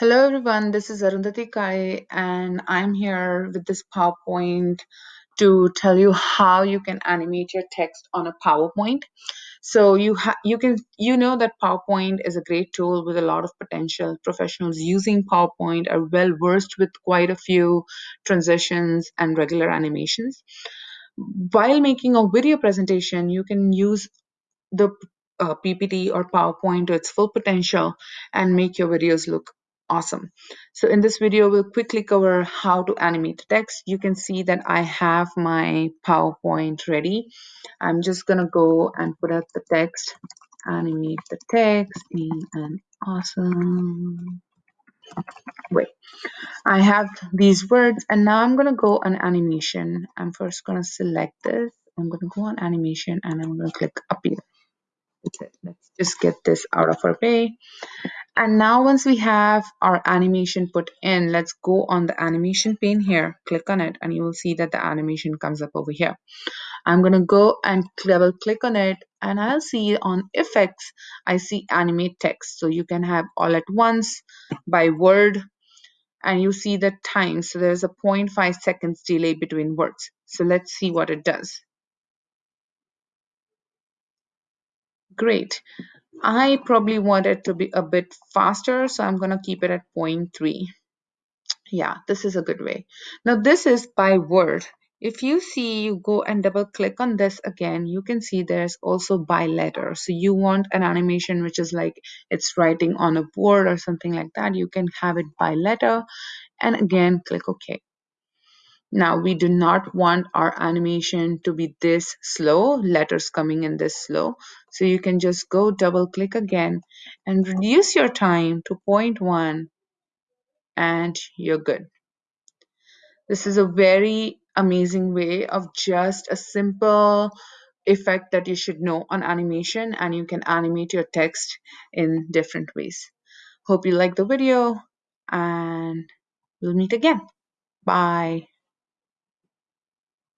Hello everyone, this is Arundhati Kai and I'm here with this PowerPoint to tell you how you can animate your text on a PowerPoint. So you you can you know that PowerPoint is a great tool with a lot of potential. Professionals using PowerPoint are well versed with quite a few transitions and regular animations. While making a video presentation, you can use the uh, PPT or PowerPoint to its full potential and make your videos look awesome. So in this video, we'll quickly cover how to animate text. You can see that I have my PowerPoint ready. I'm just gonna go and put up the text, animate the text in an awesome way. I have these words and now I'm gonna go on animation. I'm first gonna select this. I'm gonna go on animation and I'm gonna click appear. That's it. Let's just get this out of our way. And now once we have our animation put in, let's go on the animation pane here, click on it, and you will see that the animation comes up over here. I'm going to go and double click on it and I'll see on effects, I see animate text. So you can have all at once by word and you see the time. So there's a 0.5 seconds delay between words. So let's see what it does. Great. I probably want it to be a bit faster, so I'm going to keep it at 0.3. Yeah, this is a good way. Now this is by word. If you see, you go and double click on this again, you can see there's also by letter. So you want an animation which is like it's writing on a board or something like that. You can have it by letter and again click OK. Now we do not want our animation to be this slow, letters coming in this slow. So you can just go double click again and reduce your time to 0.1 and you're good. This is a very amazing way of just a simple effect that you should know on animation and you can animate your text in different ways. Hope you like the video and we'll meet again. Bye.